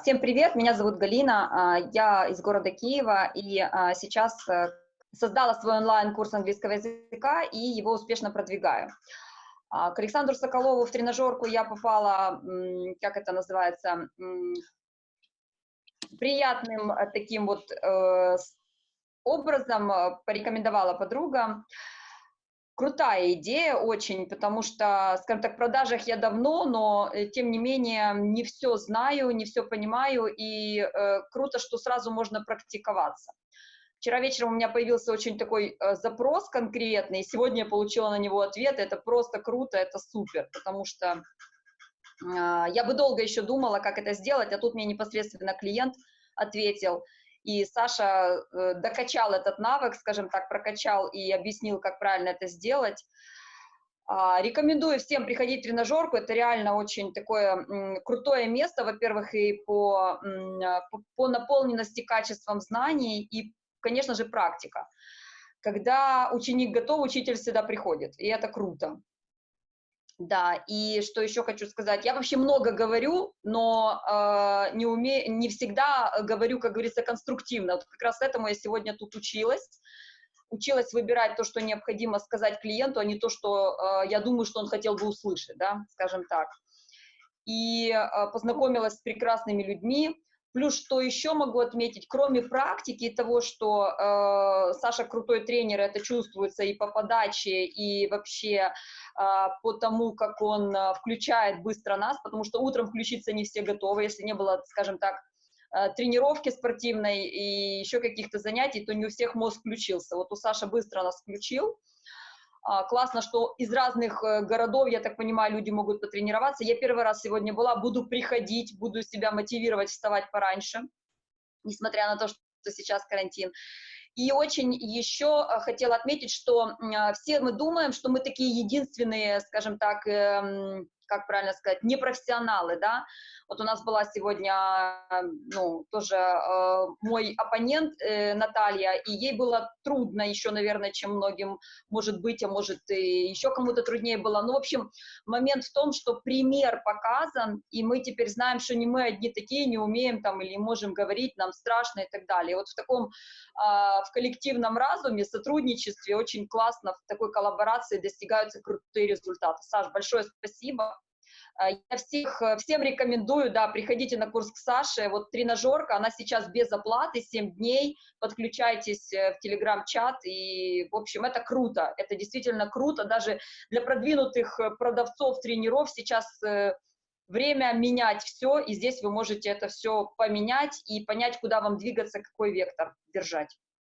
всем привет, меня зовут Галина, а, я из города Киева и а, сейчас э, создала свой онлайн-курс английского языка и его успешно продвигаю. А, к Александру Соколову в тренажерку я попала, как это называется, приятным э, таким вот э, образом, порекомендовала подруга крутая идея очень, потому что, скажем так, в продажах я давно, но, э, тем не менее, не все знаю, не все понимаю, и э, круто, что сразу можно практиковаться. Вчера вечером у меня появился очень такой э, запрос конкретный, и сегодня я получила на него ответ, это просто круто, это супер, потому что э, я бы долго еще думала, как это сделать, а тут мне непосредственно клиент ответил, и Саша э, докачал этот навык, скажем так, прокачал и объяснил, как правильно это сделать. А, рекомендую всем приходить в тренажерку, это реально очень такое крутое место, во-первых, и по, по наполненности качеством знаний, и, конечно же, практика. Когда ученик готов, учитель всегда приходит, и это круто. Да, и что еще хочу сказать, я вообще много говорю, но э, не, уме... не всегда говорю, как говорится, конструктивно. Вот как раз этому я сегодня тут училась, училась выбирать то, что необходимо сказать клиенту, а не то, что э, я думаю, что он хотел бы услышать, да, скажем так. И э, познакомилась с прекрасными людьми, Плюс, что еще могу отметить, кроме практики того, что э, Саша крутой тренер, это чувствуется и по подаче, и вообще э, по тому, как он э, включает быстро нас, потому что утром включиться не все готовы, если не было, скажем так, э, тренировки спортивной и еще каких-то занятий, то не у всех мозг включился. Вот у Саши быстро нас включил, классно, что из разных э, городов, я так понимаю, люди могут потренироваться. Я первый раз сегодня была, буду приходить, буду себя мотивировать вставать пораньше, несмотря на то, что сейчас карантин. И очень еще э, хотела отметить, что а, все мы думаем, что мы такие единственные, скажем так, эм, как правильно сказать, непрофессионалы, да. Вот у нас была сегодня, ну, тоже э, мой оппонент э, Наталья, и ей было трудно еще, наверное, чем многим, может быть, а может и еще кому-то труднее было. Ну, в общем, момент в том, что пример показан, и мы теперь знаем, что не мы одни такие, не умеем там или не можем говорить, нам страшно и так далее. Вот в таком, э, в коллективном разуме, сотрудничестве очень классно, в такой коллаборации достигаются крутые результаты. Саш, большое спасибо. А, я всех, э, всем рекомендую, да, приходите на курс к Саше, вот тренажерка, она сейчас без оплаты, 7 дней, подключайтесь э, в телеграм-чат, и, в общем, это круто, это действительно круто, даже для продвинутых э, продавцов, тренеров сейчас время менять все, и здесь вы можете это все поменять и понять, куда вам двигаться, какой вектор держать.